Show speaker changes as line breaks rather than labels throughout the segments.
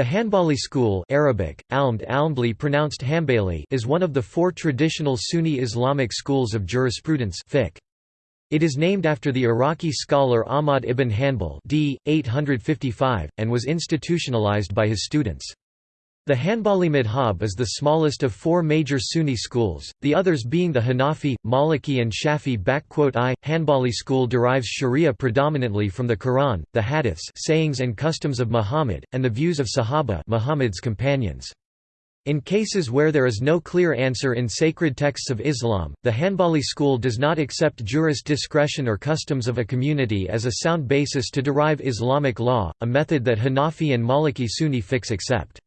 The Hanbali school Arabic, almd almdli pronounced Hanbali is one of the four traditional Sunni Islamic schools of jurisprudence fiqh. It is named after the Iraqi scholar Ahmad ibn Hanbal d. 855, and was institutionalized by his students. The Hanbali madhab is the smallest of four major Sunni schools, the others being the Hanafi, Maliki and Shafi. Hanbali school derives sharia predominantly from the Quran, the hadiths sayings and customs of Muhammad, and the views of Sahaba Muhammad's companions. In cases where there is no clear answer in sacred texts of Islam, the Hanbali school does not accept jurist discretion or customs of a community as a sound basis to derive Islamic law, a method that Hanafi and Maliki Sunni fiqh accept.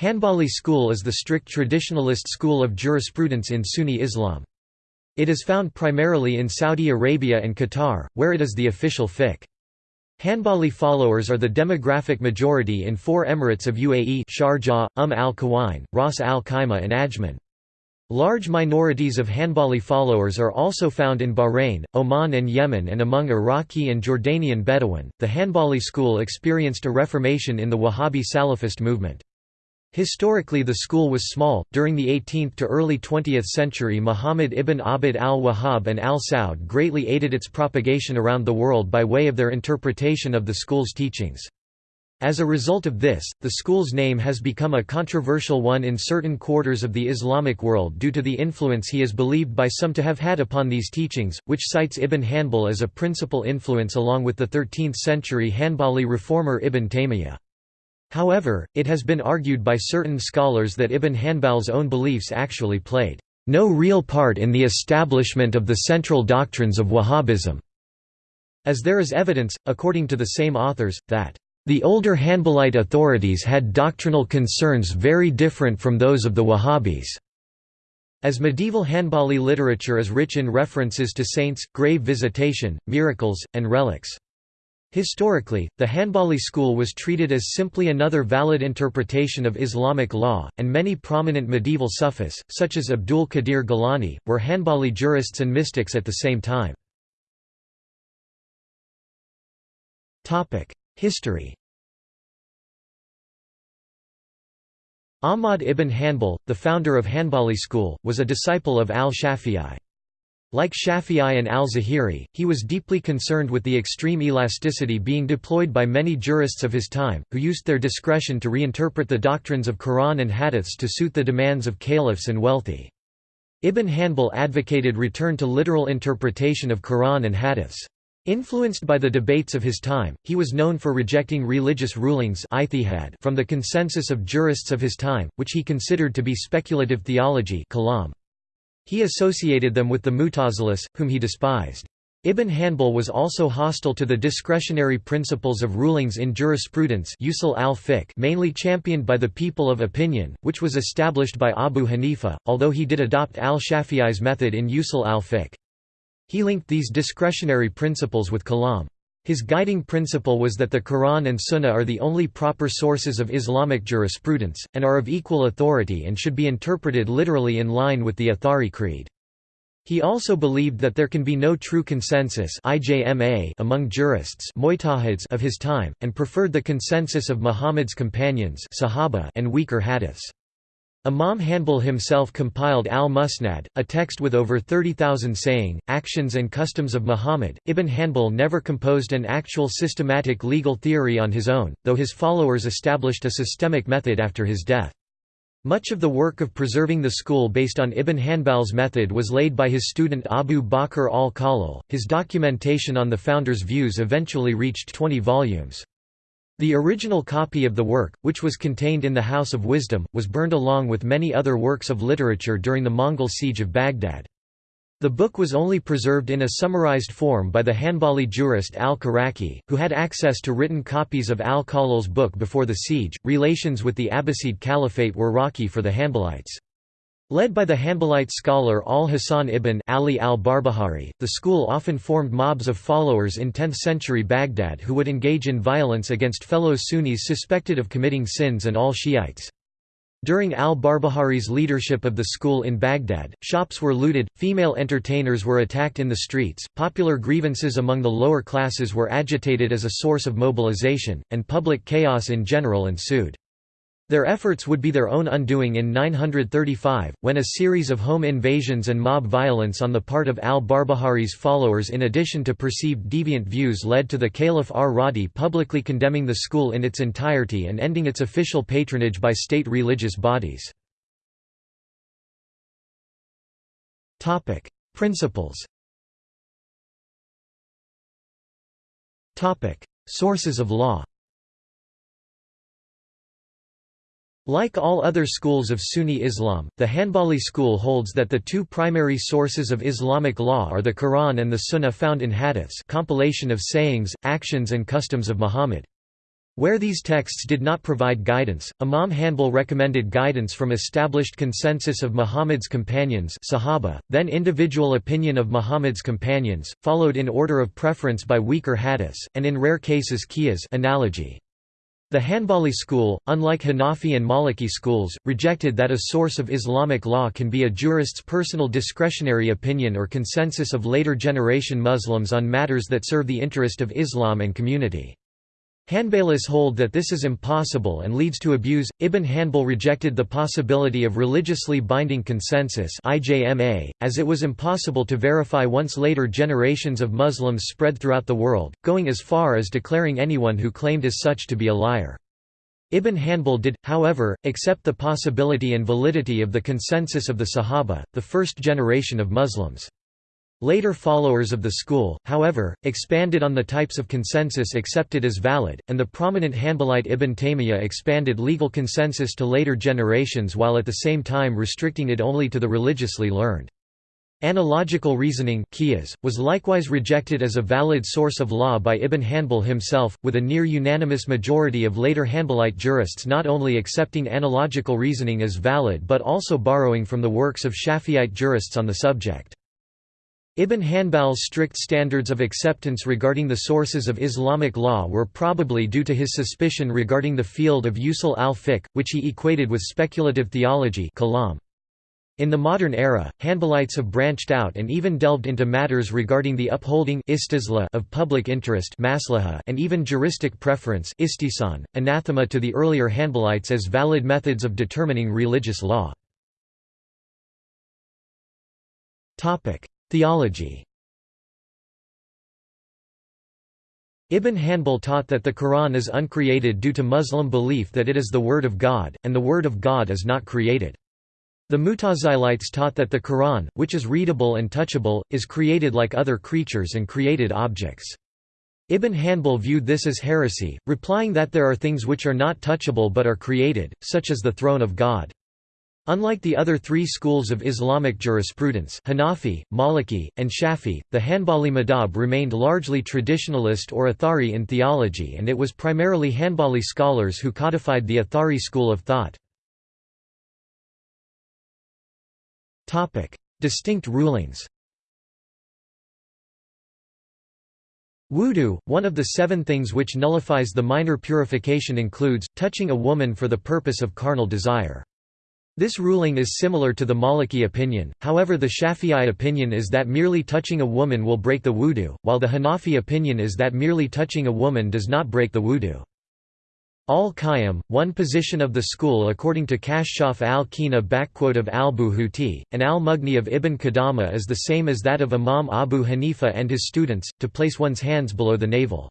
Hanbali school is the strict traditionalist school of jurisprudence in Sunni Islam. It is found primarily in Saudi Arabia and Qatar, where it is the official fiqh. Hanbali followers are the demographic majority in four emirates of UAE Sharjah, Umm al-Quwain, Ras al-Khaimah and Ajman. Large minorities of Hanbali followers are also found in Bahrain, Oman and Yemen and among Iraqi and Jordanian Bedouin. The Hanbali school experienced a reformation in the Wahhabi Salafist movement. Historically the school was small. During the 18th to early 20th century Muhammad ibn Abd al-Wahhab and al-Saud greatly aided its propagation around the world by way of their interpretation of the school's teachings. As a result of this, the school's name has become a controversial one in certain quarters of the Islamic world due to the influence he is believed by some to have had upon these teachings, which cites Ibn Hanbal as a principal influence along with the 13th-century Hanbali reformer Ibn Taymiyyah. However, it has been argued by certain scholars that Ibn Hanbal's own beliefs actually played no real part in the establishment of the central doctrines of Wahhabism, as there is evidence, according to the same authors, that the older Hanbalite authorities had doctrinal concerns very different from those of the Wahhabis. As medieval Hanbali literature is rich in references to saints, grave visitation, miracles, and relics. Historically, the Hanbali school was treated as simply another valid interpretation of Islamic law, and many prominent medieval Sufis, such as Abdul Qadir Gilani, were Hanbali jurists and mystics at the same time. History Ahmad ibn Hanbal, the founder of Hanbali school, was a disciple of al-Shafi'i. Like Shafi'i and al-Zahiri, he was deeply concerned with the extreme elasticity being deployed by many jurists of his time, who used their discretion to reinterpret the doctrines of Quran and hadiths to suit the demands of caliphs and wealthy. Ibn Hanbal advocated return to literal interpretation of Quran and hadiths. Influenced by the debates of his time, he was known for rejecting religious rulings from the consensus of jurists of his time, which he considered to be speculative theology kalam. He associated them with the Mutazilis, whom he despised. Ibn Hanbal was also hostile to the discretionary principles of rulings in jurisprudence usul al mainly championed by the people of opinion, which was established by Abu Hanifa, although he did adopt al-Shafi'i's method in usul al-fiqh. He linked these discretionary principles with kalam. His guiding principle was that the Quran and Sunnah are the only proper sources of Islamic jurisprudence, and are of equal authority and should be interpreted literally in line with the Athari Creed. He also believed that there can be no true consensus among jurists of his time, and preferred the consensus of Muhammad's companions and weaker hadiths. Imam Hanbal himself compiled al-Musnad, a text with over 30,000 saying, actions and customs of Muhammad. Ibn Hanbal never composed an actual systematic legal theory on his own, though his followers established a systemic method after his death. Much of the work of preserving the school based on Ibn Hanbal's method was laid by his student Abu Bakr al-Khallal. His documentation on the founder's views eventually reached 20 volumes. The original copy of the work, which was contained in the House of Wisdom, was burned along with many other works of literature during the Mongol siege of Baghdad. The book was only preserved in a summarized form by the Hanbali jurist al-Khiraqi, who had access to written copies of al-Khallal's book before the siege. Relations with the Abbasid Caliphate were rocky for the Hanbalites. Led by the Hanbalite scholar al-Hasan ibn Ali al-Barbahari, the school often formed mobs of followers in 10th-century Baghdad who would engage in violence against fellow Sunnis suspected of committing sins and all Shiites. During al-Barbahari's leadership of the school in Baghdad, shops were looted, female entertainers were attacked in the streets, popular grievances among the lower classes were agitated as a source of mobilization, and public chaos in general ensued. Their efforts would be their own undoing in 935, when a series of home invasions and mob violence on the part of al-Barbahari's followers in addition to perceived deviant views led to the Caliph ar-Radi publicly condemning the school in its entirety and ending its official patronage by state religious bodies. Principles Sources of law Like all other schools of Sunni Islam, the Hanbali school holds that the two primary sources of Islamic law are the Quran and the Sunnah found in hadiths compilation of sayings, actions and customs of Muhammad. Where these texts did not provide guidance, Imam Hanbal recommended guidance from established consensus of Muhammad's companions Sahaba, then individual opinion of Muhammad's companions, followed in order of preference by weaker hadiths, and in rare cases qiyas analogy. The Hanbali school, unlike Hanafi and Maliki schools, rejected that a source of Islamic law can be a jurist's personal discretionary opinion or consensus of later generation Muslims on matters that serve the interest of Islam and community. Hanbalis hold that this is impossible and leads to abuse. Ibn Hanbal rejected the possibility of religiously binding consensus (IJMA), as it was impossible to verify once later generations of Muslims spread throughout the world, going as far as declaring anyone who claimed as such to be a liar. Ibn Hanbal did, however, accept the possibility and validity of the consensus of the Sahaba, the first generation of Muslims. Later followers of the school, however, expanded on the types of consensus accepted as valid, and the prominent Hanbalite Ibn Taymiyyah expanded legal consensus to later generations while at the same time restricting it only to the religiously learned. Analogical reasoning was likewise rejected as a valid source of law by Ibn Hanbal himself, with a near-unanimous majority of later Hanbalite jurists not only accepting analogical reasoning as valid but also borrowing from the works of Shafi'ite jurists on the subject. Ibn Hanbal's strict standards of acceptance regarding the sources of Islamic law were probably due to his suspicion regarding the field of usul al-fiqh, which he equated with speculative theology. In the modern era, Hanbalites have branched out and even delved into matters regarding the upholding of public interest and even juristic preference anathema to the earlier Hanbalites as valid methods of determining religious law. Theology Ibn Hanbal taught that the Quran is uncreated due to Muslim belief that it is the Word of God, and the Word of God is not created. The Mutazilites taught that the Quran, which is readable and touchable, is created like other creatures and created objects. Ibn Hanbal viewed this as heresy, replying that there are things which are not touchable but are created, such as the throne of God. Unlike the other three schools of Islamic jurisprudence Hanafi, Maliki, and Shafi, the Hanbali madhab remained largely traditionalist or Athari in theology and it was primarily Hanbali scholars who codified the Athari school of thought. Distinct rulings Wudu, one of the seven things which nullifies the minor purification includes, touching a woman for the purpose of carnal desire. This ruling is similar to the Maliki opinion, however the Shafi'i opinion is that merely touching a woman will break the wudu, while the Hanafi opinion is that merely touching a woman does not break the wudu. Al-Qayyim, one position of the school according to Kashshaf al-Qina of al-Buhuti, and al-Mughni of Ibn Qudama is the same as that of Imam Abu Hanifa and his students, to place one's hands below the navel.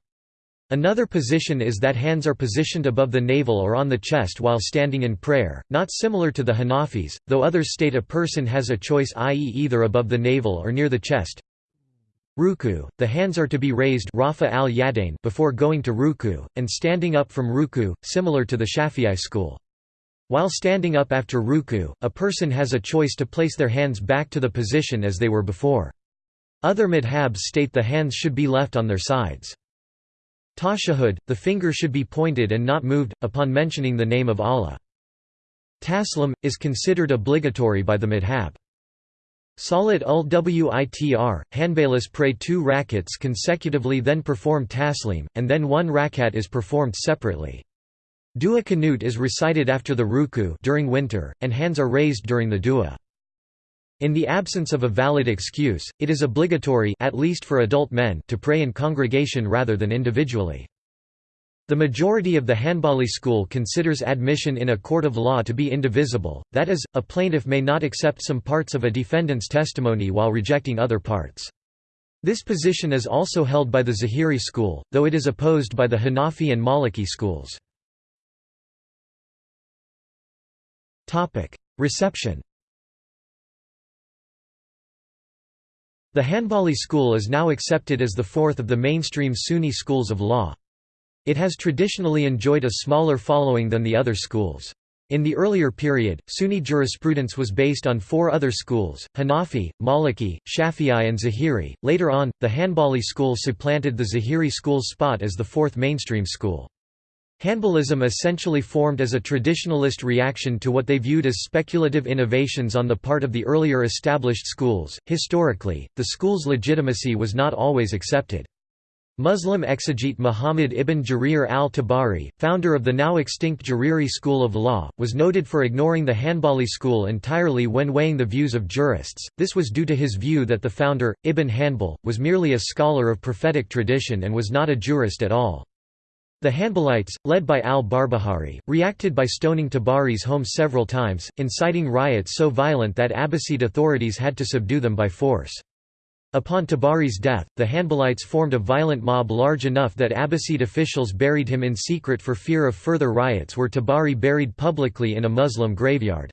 Another position is that hands are positioned above the navel or on the chest while standing in prayer, not similar to the Hanafis, though others state a person has a choice i.e. either above the navel or near the chest. Ruku, the hands are to be raised rafa al before going to ruku, and standing up from ruku, similar to the Shafi'i school. While standing up after ruku, a person has a choice to place their hands back to the position as they were before. Other madhabs state the hands should be left on their sides. Tashahud, the finger should be pointed and not moved, upon mentioning the name of Allah. Taslim, is considered obligatory by the madhab. Salat ul witr, Hanbalis pray two rakats consecutively then perform taslim, and then one rakat is performed separately. Dua Qanut is recited after the ruku during winter, and hands are raised during the dua. In the absence of a valid excuse, it is obligatory at least for adult men to pray in congregation rather than individually. The majority of the Hanbali school considers admission in a court of law to be indivisible, that is, a plaintiff may not accept some parts of a defendant's testimony while rejecting other parts. This position is also held by the Zahiri school, though it is opposed by the Hanafi and Maliki schools. Reception The Hanbali school is now accepted as the fourth of the mainstream Sunni schools of law. It has traditionally enjoyed a smaller following than the other schools. In the earlier period, Sunni jurisprudence was based on four other schools, Hanafi, Maliki, Shafi'i and Zahiri. Later on, the Hanbali school supplanted the Zahiri school's spot as the fourth mainstream school. Hanbalism essentially formed as a traditionalist reaction to what they viewed as speculative innovations on the part of the earlier established schools. Historically, the school's legitimacy was not always accepted. Muslim exegete Muhammad ibn Jarir al-Tabari, founder of the now extinct Jariri school of law, was noted for ignoring the Hanbali school entirely when weighing the views of jurists. This was due to his view that the founder, Ibn Hanbal, was merely a scholar of prophetic tradition and was not a jurist at all. The Hanbalites, led by al-Barbahari, reacted by stoning Tabari's home several times, inciting riots so violent that Abbasid authorities had to subdue them by force. Upon Tabari's death, the Hanbalites formed a violent mob large enough that Abbasid officials buried him in secret for fear of further riots were Tabari buried publicly in a Muslim graveyard.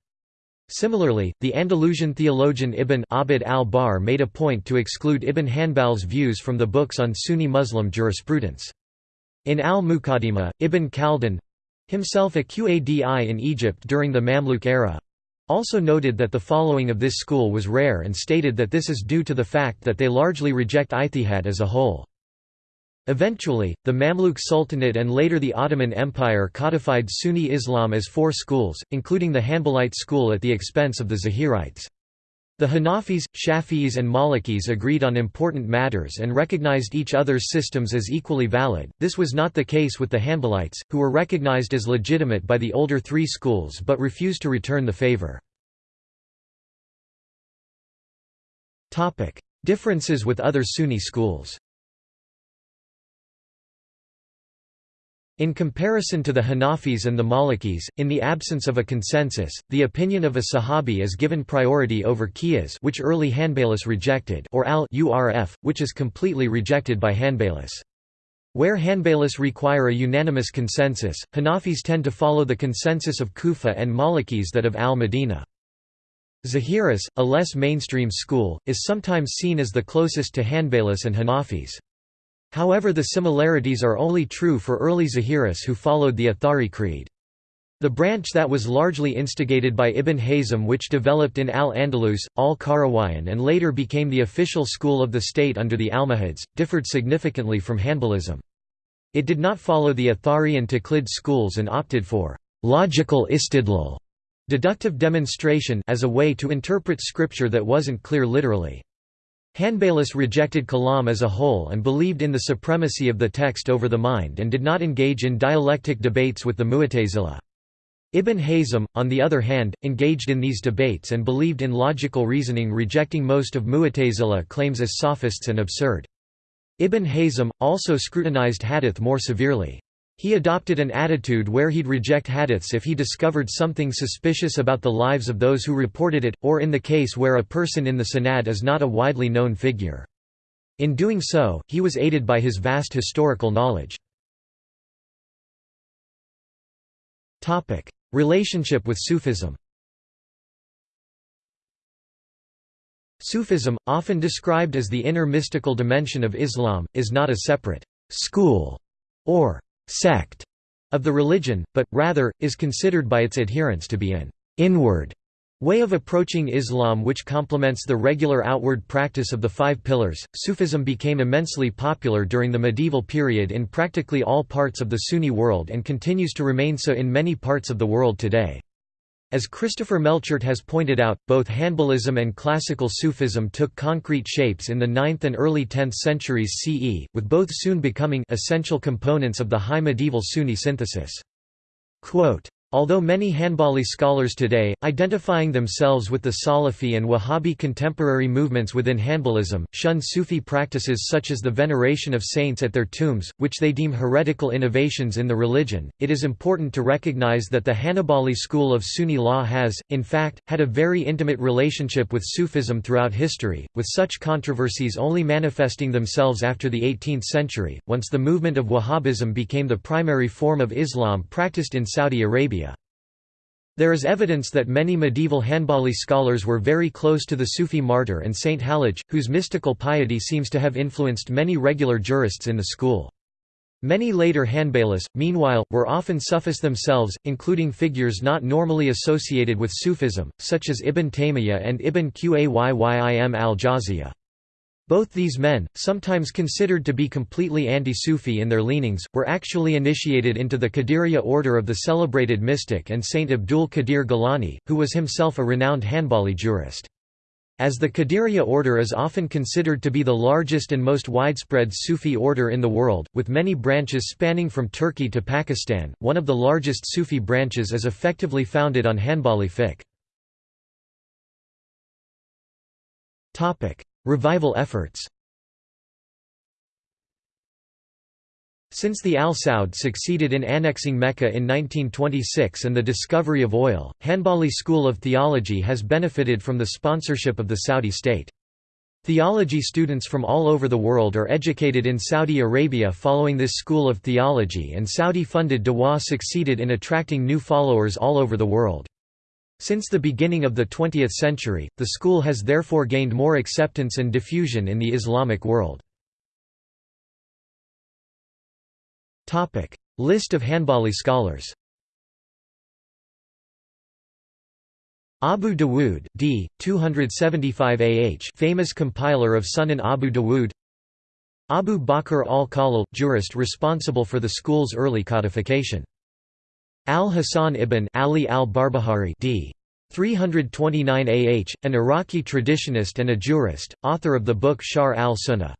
Similarly, the Andalusian theologian Ibn Abd al-Barr made a point to exclude Ibn Hanbal's views from the books on Sunni Muslim jurisprudence. In al-Muqaddimah, Ibn Khaldun—himself a Qadi in Egypt during the Mamluk era, also noted that the following of this school was rare and stated that this is due to the fact that they largely reject ijtihad as a whole. Eventually, the Mamluk Sultanate and later the Ottoman Empire codified Sunni Islam as four schools, including the Hanbalite school at the expense of the Zahirites. The Hanafis, Shafi'is and Malikis agreed on important matters and recognized each other's systems as equally valid. This was not the case with the Hanbalites, who were recognized as legitimate by the older three schools but refused to return the favor. Topic: Differences with other Sunni schools In comparison to the Hanafis and the Malikis, in the absence of a consensus, the opinion of a Sahabi is given priority over Qiyas which early Hanbalis rejected or al-Urf, which is completely rejected by Hanbalis. Where Hanbalis require a unanimous consensus, Hanafis tend to follow the consensus of Kufa and Malikis that of al-Madinah. Zahiris, a less mainstream school, is sometimes seen as the closest to Hanbalis and Hanafis. However the similarities are only true for early Zahiris who followed the Athari creed. The branch that was largely instigated by Ibn Hazm which developed in Al-Andalus, Al-Qarawiyyin and later became the official school of the state under the Almohads, differed significantly from Hanbalism. It did not follow the Athari and Taqlid schools and opted for logical istidlal Deductive demonstration as a way to interpret scripture that wasn't clear literally. Hanbalis rejected kalam as a whole and believed in the supremacy of the text over the mind and did not engage in dialectic debates with the Mu'tazila. Ibn Hazm, on the other hand, engaged in these debates and believed in logical reasoning rejecting most of Mu'tazila claims as sophists and absurd. Ibn Hazm, also scrutinized hadith more severely. He adopted an attitude where he'd reject hadiths if he discovered something suspicious about the lives of those who reported it, or in the case where a person in the sanad is not a widely known figure. In doing so, he was aided by his vast historical knowledge. Relationship with Sufism Sufism, often described as the inner mystical dimension of Islam, is not a separate «school» or sect of the religion, but, rather, is considered by its adherents to be an inward way of approaching Islam which complements the regular outward practice of the five pillars. Sufism became immensely popular during the medieval period in practically all parts of the Sunni world and continues to remain so in many parts of the world today. As Christopher Melchert has pointed out, both Hanbalism and classical Sufism took concrete shapes in the 9th and early 10th centuries CE, with both soon becoming essential components of the high medieval Sunni synthesis. Quote, Although many Hanbali scholars today, identifying themselves with the Salafi and Wahhabi contemporary movements within Hanbalism, shun Sufi practices such as the veneration of saints at their tombs, which they deem heretical innovations in the religion, it is important to recognize that the Hanbali school of Sunni law has, in fact, had a very intimate relationship with Sufism throughout history, with such controversies only manifesting themselves after the 18th century, once the movement of Wahhabism became the primary form of Islam practiced in Saudi Arabia there is evidence that many medieval Hanbali scholars were very close to the Sufi martyr and Saint Hallaj, whose mystical piety seems to have influenced many regular jurists in the school. Many later Hanbalis, meanwhile, were often Sufis themselves, including figures not normally associated with Sufism, such as Ibn Taymiyyah and Ibn Qayyim al-Jawziyah. Both these men, sometimes considered to be completely anti-Sufi in their leanings, were actually initiated into the Qadiriya order of the celebrated mystic and Saint Abdul Qadir Gilani, who was himself a renowned Hanbali jurist. As the Qadiriya order is often considered to be the largest and most widespread Sufi order in the world, with many branches spanning from Turkey to Pakistan, one of the largest Sufi branches is effectively founded on Hanbali fiqh. Revival efforts Since the Al Saud succeeded in annexing Mecca in 1926 and the discovery of oil, Hanbali School of Theology has benefited from the sponsorship of the Saudi state. Theology students from all over the world are educated in Saudi Arabia following this school of theology and Saudi-funded Dawah succeeded in attracting new followers all over the world. Since the beginning of the 20th century, the school has therefore gained more acceptance and diffusion in the Islamic world. List of Hanbali scholars Abu Dawood d. 275 AH famous compiler of Sunan Abu Dawood Abu Bakr al-Khallal, jurist responsible for the school's early codification Al-Hasan ibn Ali al-Barbahari d. 329 AH, an Iraqi traditionist and a jurist, author of the book Sharh al-Sunnah.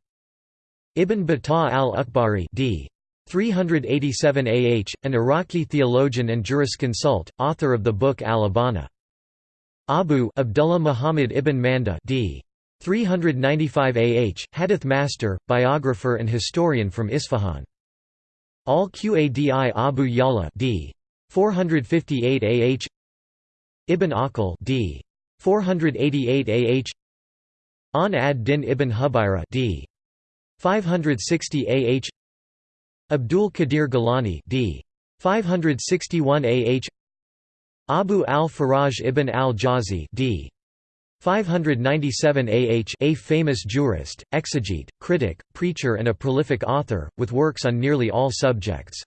Ibn Battah al-Ukbari d. 387 AH, an Iraqi theologian and jurisconsult, author of the book Al-Ibana. Abu Abdullah Muhammad ibn Manda d. 395 AH, hadith master, biographer and historian from Isfahan. Al-Qadi Abu Yala d. 458 AH Ibn Aqil d. 488 AH An ad-Din ibn Hubayra d. 560 AH Abdul Qadir Gilani d. 561 AH Abu al-Faraj ibn al-Jawzi d. 597 AH a famous jurist, exegete, critic, preacher and a prolific author, with works on nearly all subjects.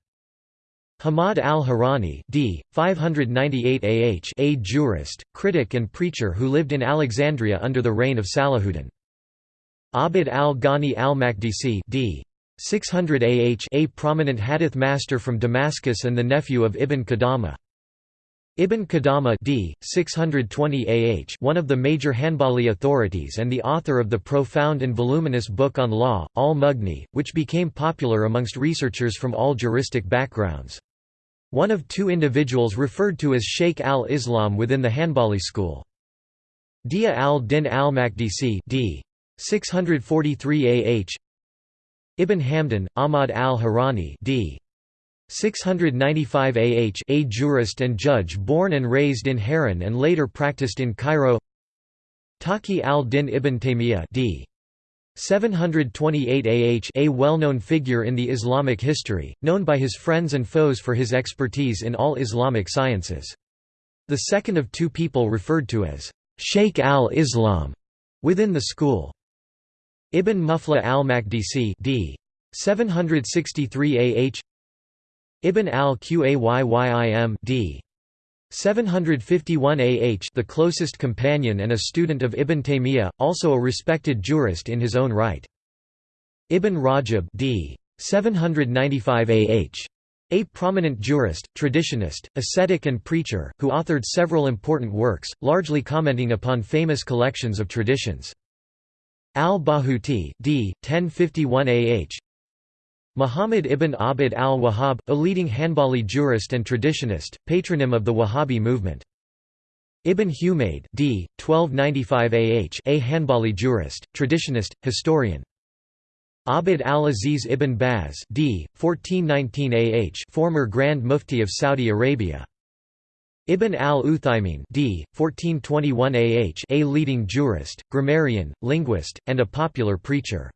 Hamad al-Harani d. 598 AH a jurist, critic and preacher who lived in Alexandria under the reign of Salahuddin. Abd al-Ghani al-Makdisi d. 600 AH a prominent hadith master from Damascus and the nephew of Ibn Qudama. Ibn Qudama d. 620 AH one of the major Hanbali authorities and the author of the profound and voluminous book on law, al-Mughni, which became popular amongst researchers from all juristic backgrounds. One of two individuals referred to as Sheikh al-Islam within the Hanbali school. Dia al-Din al-Makdisi d. 643 AH Ibn Hamdan, Ahmad al-Harani d. 695 AH a jurist and judge born and raised in Haran and later practiced in Cairo Taqi al-Din ibn Taymiyyah d. 728 AH a well-known figure in the Islamic history, known by his friends and foes for his expertise in all Islamic sciences. The second of two people referred to as Sheikh al-Islam within the school. Ibn Muflih al-Makdisi d. 763 AH Ibn al-Qayyim d. 751 AH the closest companion and a student of Ibn Taymiyyah, also a respected jurist in his own right. Ibn Rajab d. 795 AH. A prominent jurist, traditionist, ascetic and preacher, who authored several important works, largely commenting upon famous collections of traditions. Al-Bahuti d. 1051 AH Muhammad ibn Abd al-Wahhab, a leading Hanbali jurist and traditionist, patronym of the Wahhabi movement. Ibn Humayd d. 1295 AH a Hanbali jurist, traditionist, historian. Abd al-Aziz ibn Baz d. 1419 AH former Grand Mufti of Saudi Arabia. Ibn al-Uthaymin d. 1421 AH a leading jurist, grammarian, linguist, and a popular preacher.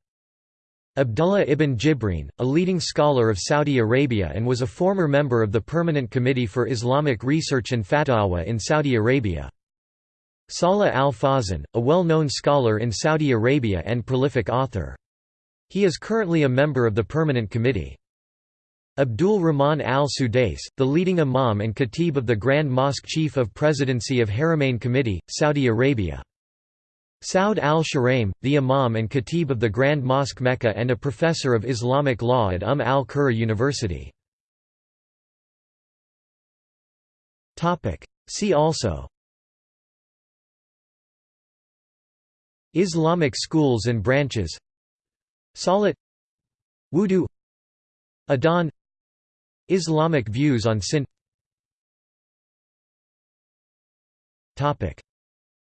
Abdullah ibn Jibreen, a leading scholar of Saudi Arabia and was a former member of the Permanent Committee for Islamic Research and Fatwa in Saudi Arabia. Salah al-Fawzan, a well-known scholar in Saudi Arabia and prolific author. He is currently a member of the Permanent Committee. Abdul Rahman al-Sudais, the leading imam and khatib of the Grand Mosque Chief of Presidency of Haramain Committee, Saudi Arabia. Saud al-Shuraim, the imam and khatib of the Grand Mosque Mecca and a professor of Islamic law at Umm al-Qura University. See also Islamic schools and branches Salat Wudu Adhan Islamic views on sin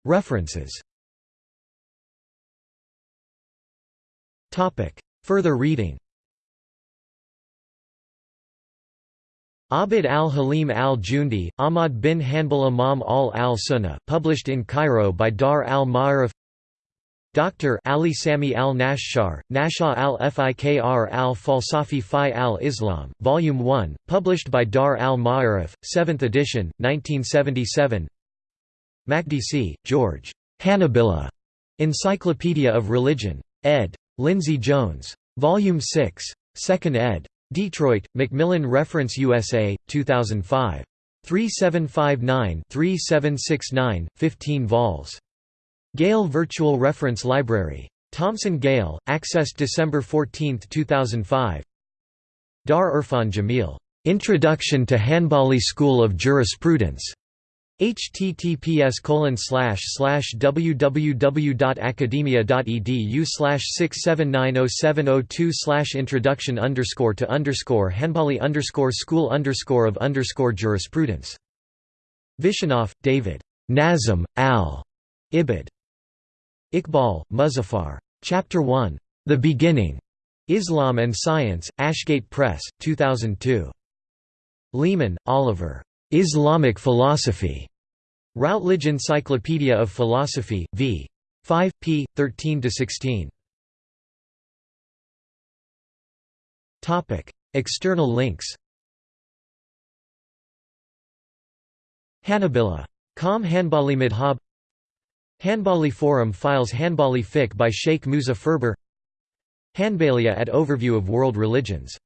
References Further reading Abd al-Halim al-Jundi, Ahmad bin Hanbal Imam al-al-Sunnah published in Cairo by Dar al-Ma'arif Dr. Ali Sami al-Nashshar, Nasha al-Fikr al-Falsafi fi al-Islam, Volume 1, published by Dar al-Ma'arif, 7th edition, 1977 Makdisi, George. Hanabila. Encyclopedia of Religion. ed. Lindsay Jones. Volume 6. 2nd ed. Detroit, Macmillan Reference USA, 2005. 3759-3769, 15 vols. Gale Virtual Reference Library. Thomson Gale, accessed December 14, 2005. Dar Irfan Jamil. Introduction to Hanbali School of Jurisprudence https www.academia.edu oh oh slash 6790702 slash introduction underscore to underscore underscore school underscore of underscore jurisprudence. Vishanoff, David. Nazm, al. Ibid. Iqbal, Muzaffar. Chapter 1. The Beginning. Islam and Science, Ashgate Press, 2002. Leaman, Oliver. Islamic Philosophy. Routledge Encyclopedia of Philosophy, v. 5, p. 13–16. External links Hanabila. Com Hanbali Madhab Hanbali Forum files Hanbali fiqh by Sheikh Musa Furber Hanbalia at Overview of World Religions